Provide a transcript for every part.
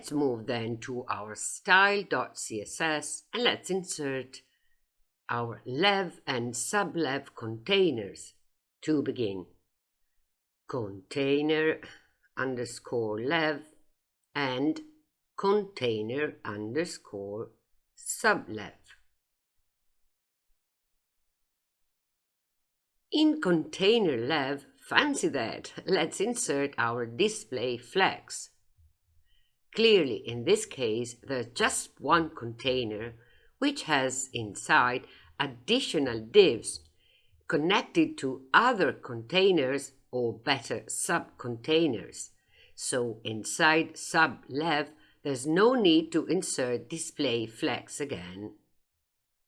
Let's move then to our style.css and let's insert our lev and sublev containers to begin. Container underscore lev and container underscore sublev. In container lev, fancy that, let's insert our display flex. Clearly, in this case, there's just one container which has inside additional divs connected to other containers or better subcontainers. So inside sublev, there's no need to insert display flex again.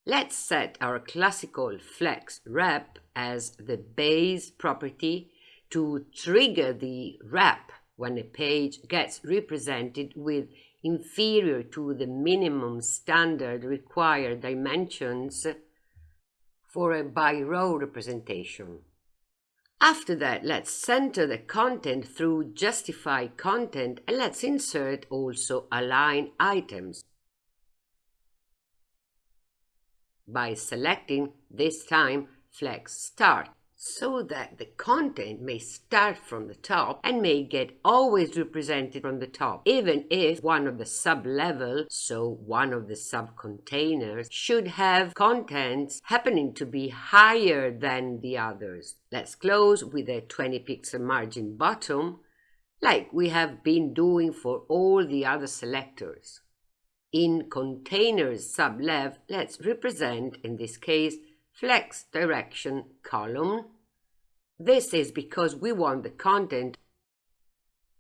Let's set our classical flex wrap as the base property to trigger the wrap when a page gets represented with inferior to the minimum standard required dimensions for a by row representation. After that, let's center the content through justify content and let's insert also align items. By selecting this time flex start so that the content may start from the top and may get always represented from the top, even if one of the sub-level, so one of the sub-containers, should have contents happening to be higher than the others. Let's close with a 20 pixel margin bottom, like we have been doing for all the other selectors. In containers sub-lev, let's represent, in this case, flex direction column. This is because we want the content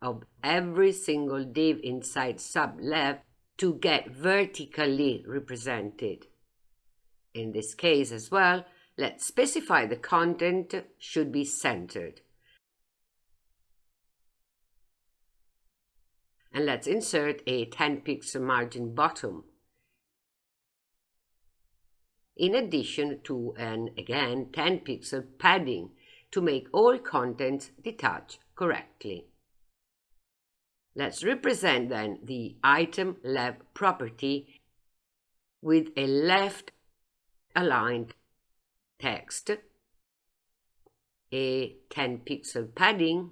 of every single div inside sub-lev to get vertically represented. In this case as well, let's specify the content should be centered. And let's insert a 10 pixel margin bottom in addition to an, again, 10 pixel padding to make all contents detach correctly. Let's represent then the item lev property with a left aligned text, a 10 pixel padding,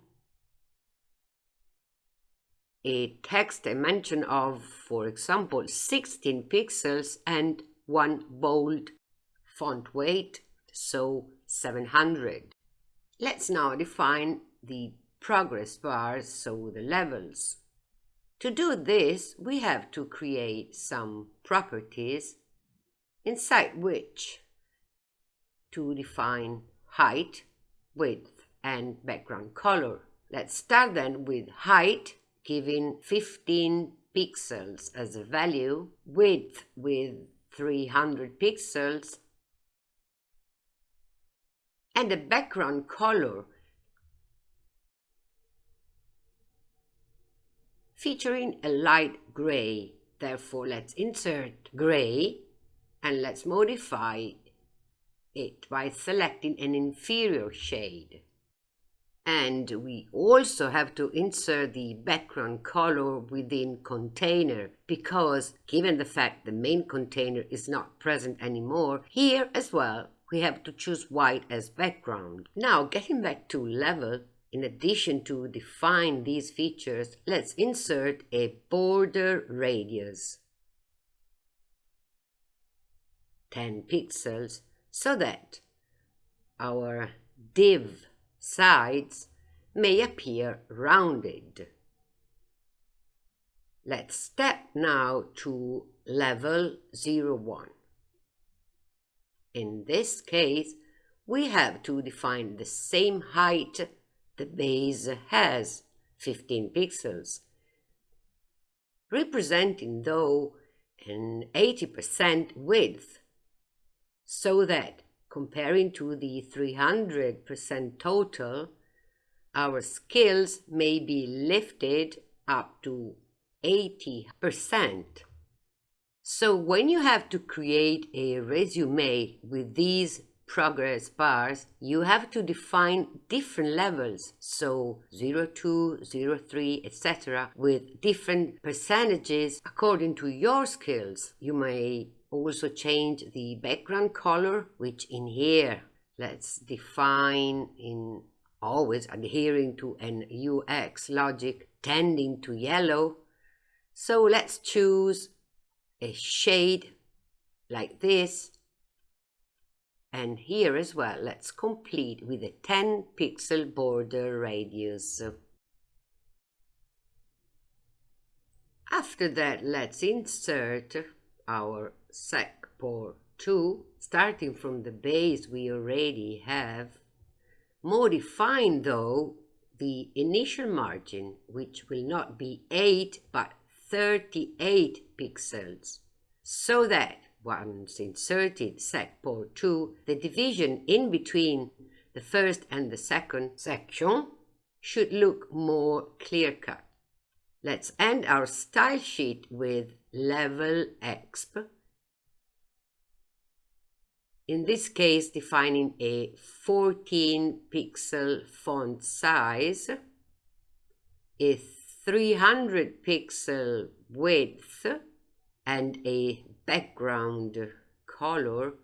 a text dimension of, for example, 16 pixels and one bold font weight, so 700. Let's now define the progress bars, so the levels. To do this, we have to create some properties inside which to define height, width, and background color. Let's start then with height, giving 15 pixels as a value, width with 300 pixels and the background color featuring a light gray. Therefore, let's insert gray and let's modify it by selecting an inferior shade. And we also have to insert the background color within container because given the fact the main container is not present anymore, here as well we have to choose white as background. Now getting back to level, in addition to define these features, let's insert a border radius. 10 pixels so that our div sides may appear rounded. Let's step now to level 01. In this case, we have to define the same height the base has, 15 pixels, representing though an 80% width, so that comparing to the 300% total, our skills may be lifted up to 80%. So when you have to create a resume with these progress bars, you have to define different levels, so 02, 03, etc., with different percentages according to your skills. You may also change the background color, which in here, let's define in always adhering to an UX logic tending to yellow. So let's choose a shade like this. And here as well, let's complete with a 10 pixel border radius. After that, let's insert our Pore 2, starting from the base we already have. Modifying though the initial margin, which will not be 8 but 38 pixels, so that once inserted Pore 2, the division in between the first and the second section should look more clear-cut. Let's end our style sheet with level exp. In this case, defining a 14 pixel font size, a 300 pixel width, and a background color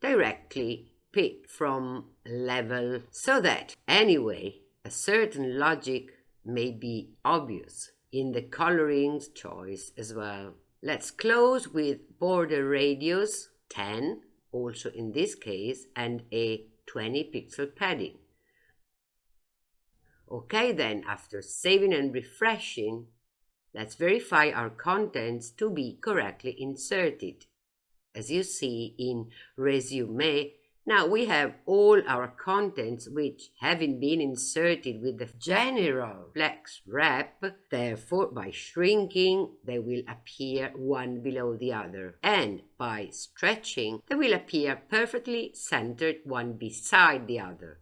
directly picked from level so that anyway a certain logic may be obvious in the colorings choice as well. Let's close with border radius 10, also in this case, and a 20 pixel padding. Okay then, after saving and refreshing, let's verify our contents to be correctly inserted. As you see in Resume, now we have all our contents which having been inserted with the general flex wrap, therefore by shrinking they will appear one below the other and by stretching they will appear perfectly centered one beside the other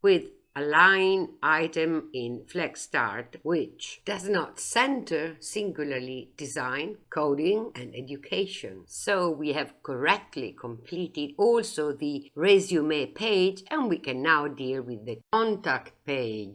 with align item in Flex Start which does not center singularly design, coding and education. So we have correctly completed also the resume page and we can now deal with the contact page.